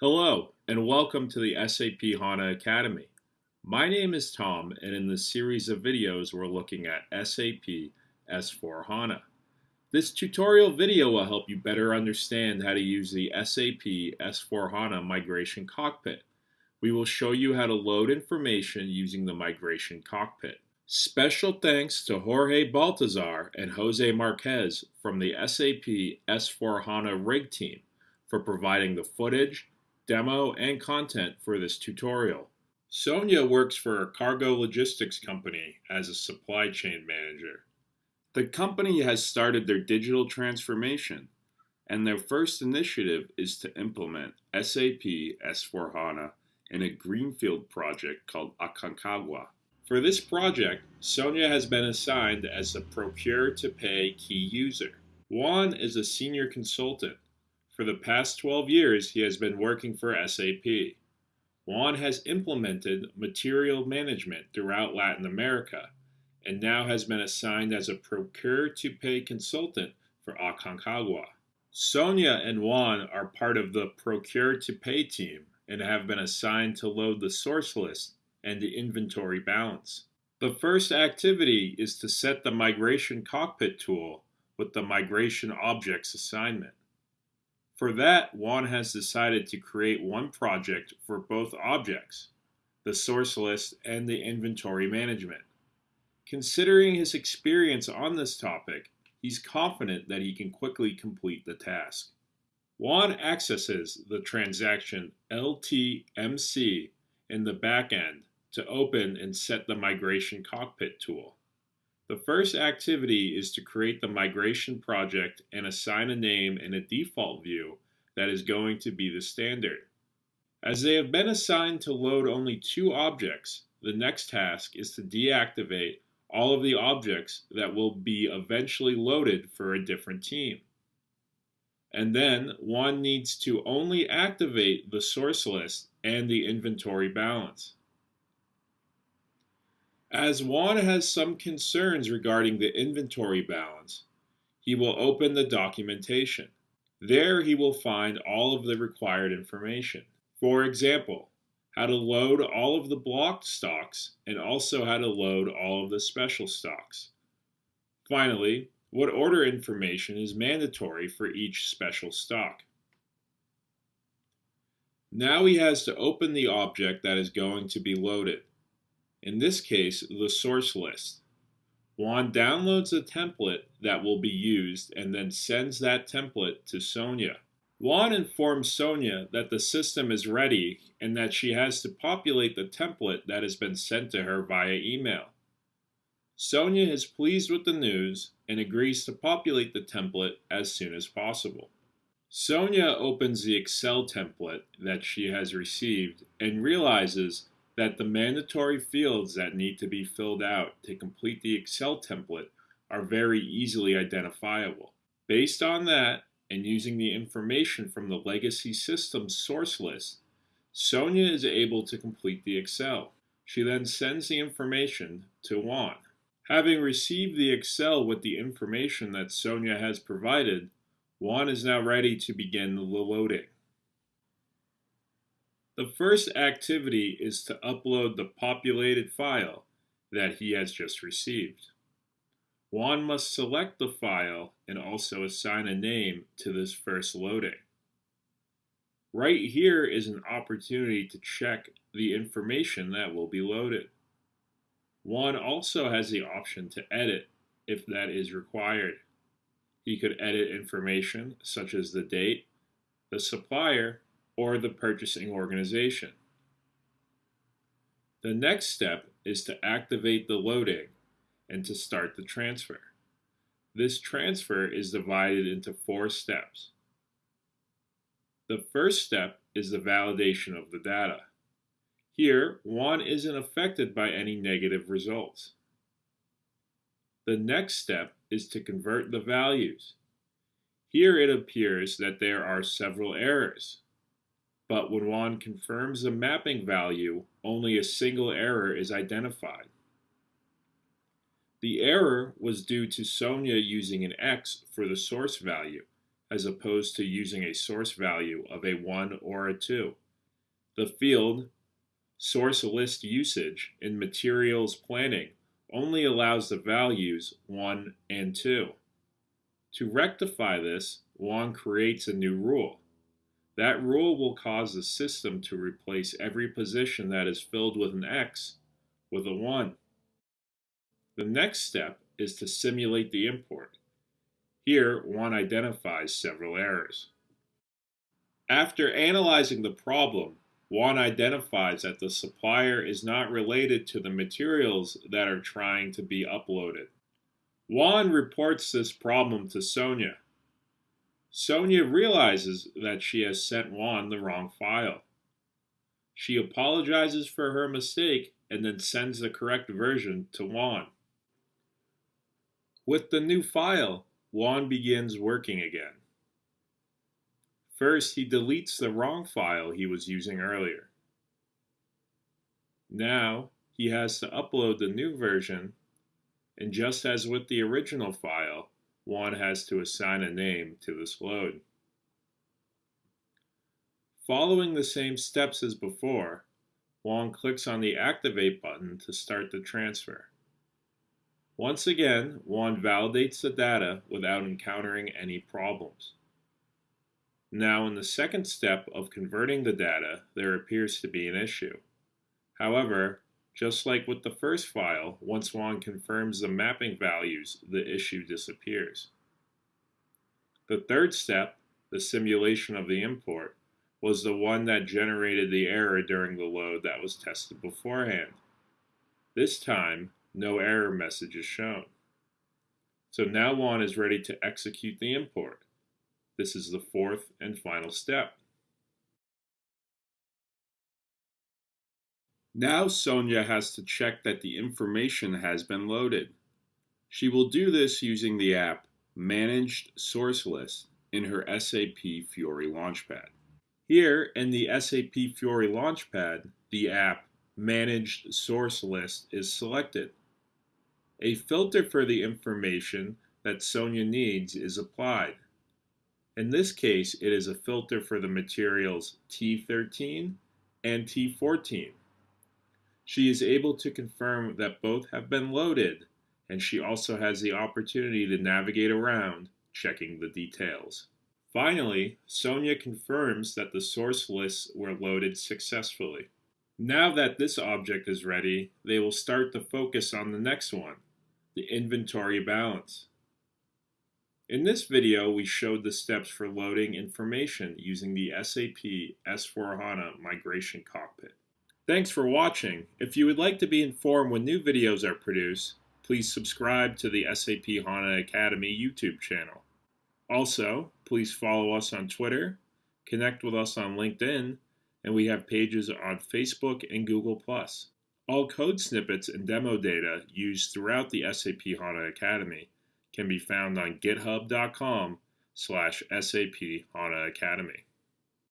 Hello, and welcome to the SAP HANA Academy. My name is Tom, and in this series of videos, we're looking at SAP S4 HANA. This tutorial video will help you better understand how to use the SAP S4 HANA Migration Cockpit. We will show you how to load information using the Migration Cockpit. Special thanks to Jorge Baltazar and Jose Marquez from the SAP S4 HANA Rig team for providing the footage, demo, and content for this tutorial. Sonia works for a cargo logistics company as a supply chain manager. The company has started their digital transformation, and their first initiative is to implement SAP S4HANA in a greenfield project called Aconcagua. For this project, Sonia has been assigned as the procure to pay key user. Juan is a senior consultant for the past 12 years, he has been working for SAP. Juan has implemented material management throughout Latin America and now has been assigned as a procure to pay consultant for Aconcagua. Sonia and Juan are part of the procure to pay team and have been assigned to load the source list and the inventory balance. The first activity is to set the migration cockpit tool with the migration objects assignment. For that, Juan has decided to create one project for both objects, the source list and the inventory management. Considering his experience on this topic, he's confident that he can quickly complete the task. Juan accesses the transaction LTMC in the backend to open and set the migration cockpit tool. The first activity is to create the migration project and assign a name and a default view that is going to be the standard. As they have been assigned to load only two objects, the next task is to deactivate all of the objects that will be eventually loaded for a different team. And then one needs to only activate the source list and the inventory balance. As Juan has some concerns regarding the inventory balance, he will open the documentation. There he will find all of the required information. For example, how to load all of the blocked stocks and also how to load all of the special stocks. Finally, what order information is mandatory for each special stock. Now he has to open the object that is going to be loaded in this case, the source list. Juan downloads a template that will be used and then sends that template to Sonia. Juan informs Sonia that the system is ready and that she has to populate the template that has been sent to her via email. Sonia is pleased with the news and agrees to populate the template as soon as possible. Sonia opens the Excel template that she has received and realizes that the mandatory fields that need to be filled out to complete the Excel template are very easily identifiable. Based on that, and using the information from the legacy system source list, Sonia is able to complete the Excel. She then sends the information to Juan. Having received the Excel with the information that Sonia has provided, Juan is now ready to begin the loading. The first activity is to upload the populated file that he has just received. Juan must select the file and also assign a name to this first loading. Right here is an opportunity to check the information that will be loaded. Juan also has the option to edit if that is required. He could edit information such as the date, the supplier, or the purchasing organization. The next step is to activate the loading and to start the transfer. This transfer is divided into four steps. The first step is the validation of the data. Here, Juan isn't affected by any negative results. The next step is to convert the values. Here it appears that there are several errors but when Juan confirms the mapping value, only a single error is identified. The error was due to Sonia using an X for the source value, as opposed to using a source value of a 1 or a 2. The field source list usage in materials planning only allows the values 1 and 2. To rectify this, Juan creates a new rule. That rule will cause the system to replace every position that is filled with an X with a 1. The next step is to simulate the import. Here, Juan identifies several errors. After analyzing the problem, Juan identifies that the supplier is not related to the materials that are trying to be uploaded. Juan reports this problem to Sonia. Sonia realizes that she has sent Juan the wrong file. She apologizes for her mistake and then sends the correct version to Juan. With the new file, Juan begins working again. First, he deletes the wrong file he was using earlier. Now, he has to upload the new version, and just as with the original file, Juan has to assign a name to this load. Following the same steps as before, Juan clicks on the Activate button to start the transfer. Once again, Juan validates the data without encountering any problems. Now in the second step of converting the data, there appears to be an issue. However, just like with the first file, once Juan confirms the mapping values, the issue disappears. The third step, the simulation of the import, was the one that generated the error during the load that was tested beforehand. This time, no error message is shown. So now Juan is ready to execute the import. This is the fourth and final step. Now Sonia has to check that the information has been loaded. She will do this using the app Managed Source List in her SAP Fiori Launchpad. Here in the SAP Fiori Launchpad, the app Managed Source List is selected. A filter for the information that Sonia needs is applied. In this case, it is a filter for the materials T13 and T14. She is able to confirm that both have been loaded, and she also has the opportunity to navigate around, checking the details. Finally, Sonia confirms that the source lists were loaded successfully. Now that this object is ready, they will start to focus on the next one, the inventory balance. In this video, we showed the steps for loading information using the SAP S4HANA Migration Cockpit. Thanks for watching. If you would like to be informed when new videos are produced, please subscribe to the SAP HANA Academy YouTube channel. Also, please follow us on Twitter, connect with us on LinkedIn, and we have pages on Facebook and Google+. All code snippets and demo data used throughout the SAP HANA Academy can be found on github.com slash SAP HANA Academy.